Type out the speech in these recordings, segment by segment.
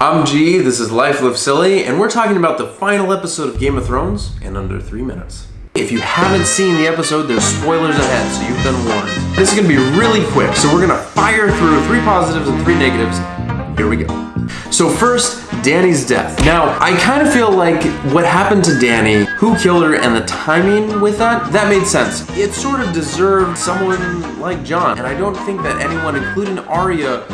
I'm G, this is Life Live Silly, and we're talking about the final episode of Game of Thrones in under three minutes. If you haven't seen the episode, there's spoilers ahead, so you've been warned. This is gonna be really quick, so we're gonna fire through three positives and three negatives. Here we go. So first, Dany's death. Now, I kind of feel like what happened to Dany, who killed her, and the timing with that, that made sense. It sort of deserved someone like Jon, and I don't think that anyone, including Arya,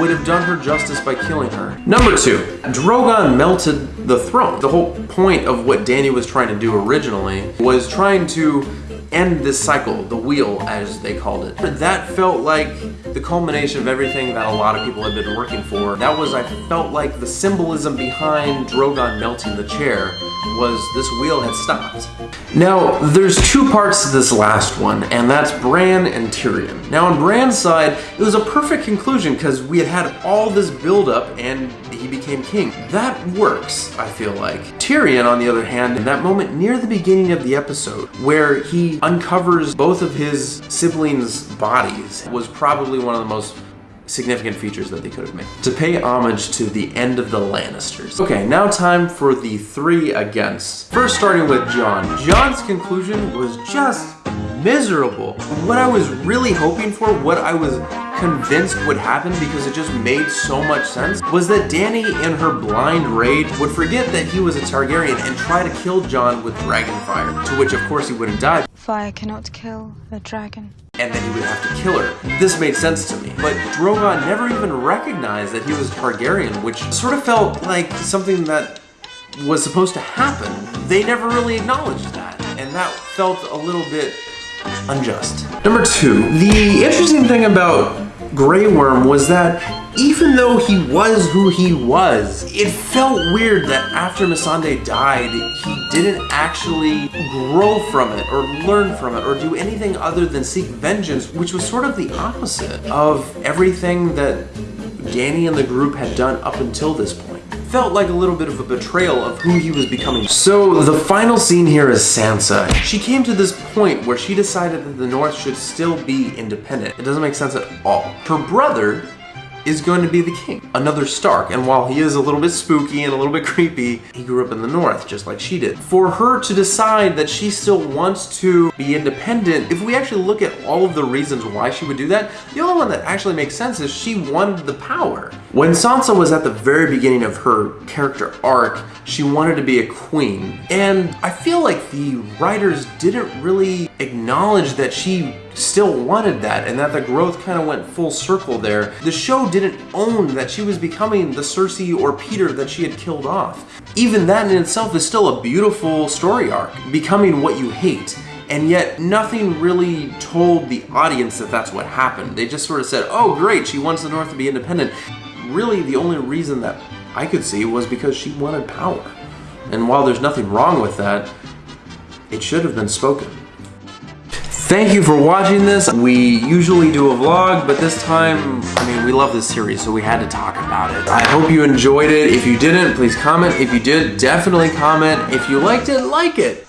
would have done her justice by killing her. Number two, Drogon melted the throne. The whole point of what Dany was trying to do originally was trying to end this cycle, the wheel as they called it. But that felt like the culmination of everything that a lot of people had been working for. That was, I felt like the symbolism behind Drogon melting the chair was this wheel had stopped. Now, there's two parts to this last one, and that's Bran and Tyrion. Now, on Bran's side, it was a perfect conclusion because we had had all this buildup and he became king. That works, I feel like. Tyrion, on the other hand, in that moment near the beginning of the episode, where he uncovers both of his siblings' bodies, was probably one of the most significant features that they could have made. To pay homage to the end of the Lannisters. Okay, now time for the three against. First starting with Jon. Jon's conclusion was just miserable. What I was really hoping for, what I was convinced would happen because it just made so much sense, was that Dany in her blind rage would forget that he was a Targaryen and try to kill Jon with dragon fire, to which of course he wouldn't die. Fire cannot kill a dragon. And then he would have to kill her. This made sense to me. But Drogon never even recognized that he was Targaryen, which sort of felt like something that was supposed to happen. They never really acknowledged that. And that felt a little bit unjust. Number two, the interesting thing about Grey Worm was that even though he was who he was, it felt weird that after Missandei died, he didn't actually grow from it or learn from it or do anything other than seek vengeance, which was sort of the opposite of everything that Dany and the group had done up until this point felt like a little bit of a betrayal of who he was becoming. So the final scene here is Sansa. She came to this point where she decided that the North should still be independent. It doesn't make sense at all. Her brother is going to be the king. Another Stark, and while he is a little bit spooky and a little bit creepy, he grew up in the north, just like she did. For her to decide that she still wants to be independent, if we actually look at all of the reasons why she would do that, the only one that actually makes sense is she wanted the power. When Sansa was at the very beginning of her character arc, she wanted to be a queen. And I feel like the writers didn't really acknowledge that she still wanted that and that the growth kind of went full circle there. The show didn't own that she was becoming the Cersei or Petyr that she had killed off. Even that in itself is still a beautiful story arc, becoming what you hate. And yet nothing really told the audience that that's what happened. They just sort of said, oh great, she wants the North to be independent. Really the only reason that I could see was because she wanted power. And while there's nothing wrong with that, it should have been spoken. Thank you for watching this. We usually do a vlog, but this time, I mean, we love this series, so we had to talk about it. I hope you enjoyed it. If you didn't, please comment. If you did, definitely comment. If you liked it, like it.